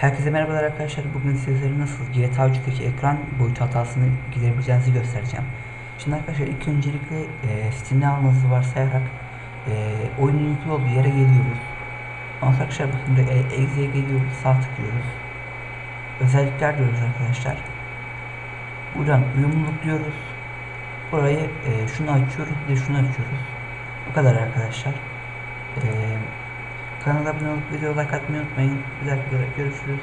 Herkese merhabalar arkadaşlar. Bugün sizlere nasıl GTA 3'teki ekran boyutu hatasını giderebileceğinizi göstereceğim. Şimdi arkadaşlar ilk öncelikle e, Steam'de almanızı varsayarak e, oyunun yüklü olduğu yere geliyoruz. Ondan sonra arkadaşlar bakın burada e, exe'ye geliyoruz, sağ tıklıyoruz. Özellikler diyoruz arkadaşlar. Buradan uyumluluk diyoruz. Burayı e, şunu açıyoruz, de şunu açıyoruz. Bu kadar arkadaşlar. Kanala abone olup video like atmayı unutmayın. Bir dahaki görüşürüz.